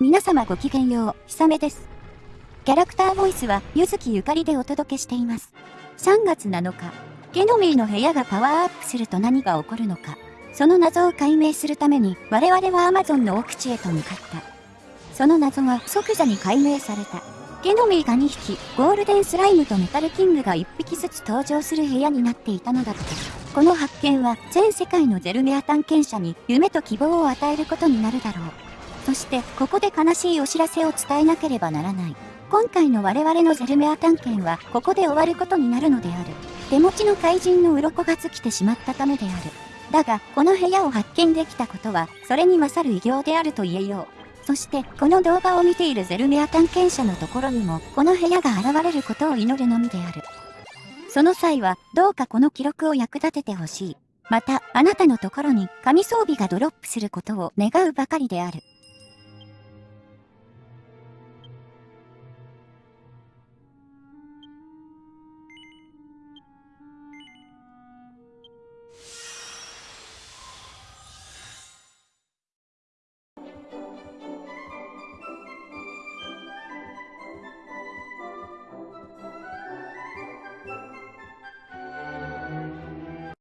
皆様ごきげんよう、ひさめです。キャラクターボイスは、ゆずきゆかりでお届けしています。3月7日、ゲノミーの部屋がパワーアップすると何が起こるのか、その謎を解明するために、我々はアマゾンの奥地へと向かった。その謎は即座に解明された。ゲノミーが2匹、ゴールデンスライムとメタルキングが1匹ずつ登場する部屋になっていたのだった。この発見は全世界のゼルメア探検者に夢と希望を与えることになるだろう。そしてここで悲しいお知らせを伝えなければならない。今回の我々のゼルメア探検はここで終わることになるのである。手持ちの怪人の鱗が尽きてしまったためである。だが、この部屋を発見できたことは、それに勝る偉業であると言えよう。そしてこの動画を見ているゼルメア探検者のところにもこの部屋が現れることを祈るのみである。その際はどうかこの記録を役立ててほしい。またあなたのところに神装備がドロップすることを願うばかりである。